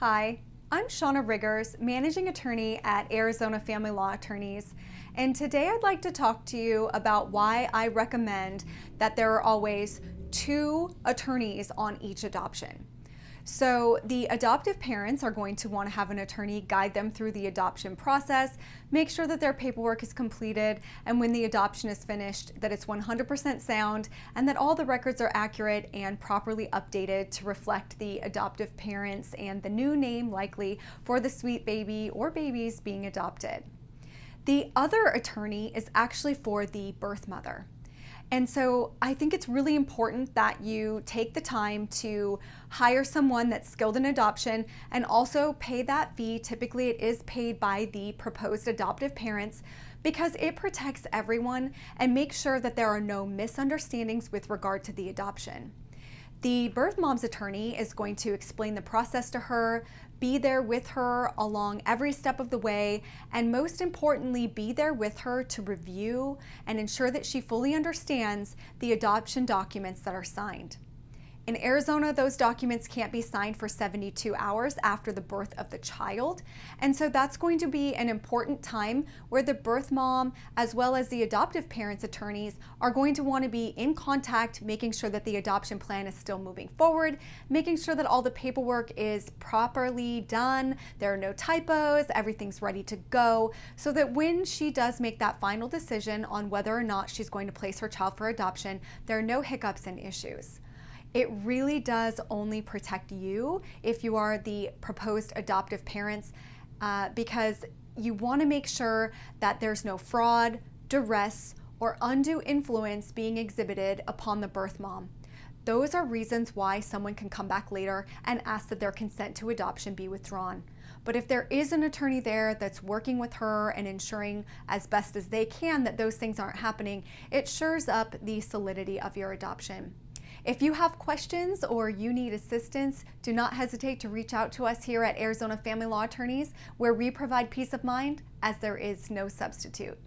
Hi, I'm Shauna Riggers, Managing Attorney at Arizona Family Law Attorneys, and today I'd like to talk to you about why I recommend that there are always two attorneys on each adoption. So the adoptive parents are going to want to have an attorney guide them through the adoption process, make sure that their paperwork is completed, and when the adoption is finished, that it's 100% sound and that all the records are accurate and properly updated to reflect the adoptive parents and the new name likely for the sweet baby or babies being adopted. The other attorney is actually for the birth mother. And so I think it's really important that you take the time to hire someone that's skilled in adoption and also pay that fee. Typically, it is paid by the proposed adoptive parents because it protects everyone and makes sure that there are no misunderstandings with regard to the adoption. The birth mom's attorney is going to explain the process to her, be there with her along every step of the way, and most importantly, be there with her to review and ensure that she fully understands the adoption documents that are signed. In Arizona, those documents can't be signed for 72 hours after the birth of the child. And so that's going to be an important time where the birth mom, as well as the adoptive parents' attorneys, are going to want to be in contact, making sure that the adoption plan is still moving forward, making sure that all the paperwork is properly done, there are no typos, everything's ready to go, so that when she does make that final decision on whether or not she's going to place her child for adoption, there are no hiccups and issues. It really does only protect you if you are the proposed adoptive parents uh, because you want to make sure that there's no fraud, duress, or undue influence being exhibited upon the birth mom. Those are reasons why someone can come back later and ask that their consent to adoption be withdrawn. But if there is an attorney there that's working with her and ensuring as best as they can that those things aren't happening, it shores up the solidity of your adoption. If you have questions or you need assistance, do not hesitate to reach out to us here at Arizona Family Law Attorneys, where we provide peace of mind as there is no substitute.